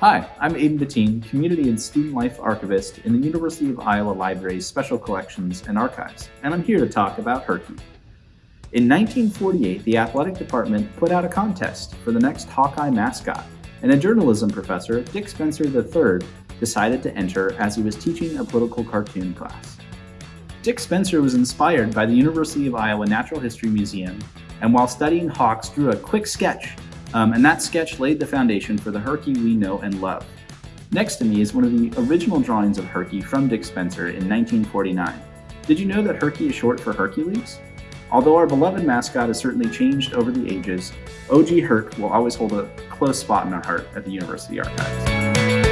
Hi, I'm Aiden Bettine, Community and Student Life Archivist in the University of Iowa Library's Special Collections and Archives, and I'm here to talk about Herky. In 1948, the athletic department put out a contest for the next Hawkeye mascot, and a journalism professor, Dick Spencer III, decided to enter as he was teaching a political cartoon class. Dick Spencer was inspired by the University of Iowa Natural History Museum, and while studying hawks drew a quick sketch um, and that sketch laid the foundation for the Herky we know and love. Next to me is one of the original drawings of Herky from Dick Spencer in 1949. Did you know that Herky is short for Hercules? Although our beloved mascot has certainly changed over the ages, OG Herc will always hold a close spot in our heart at the University Archives.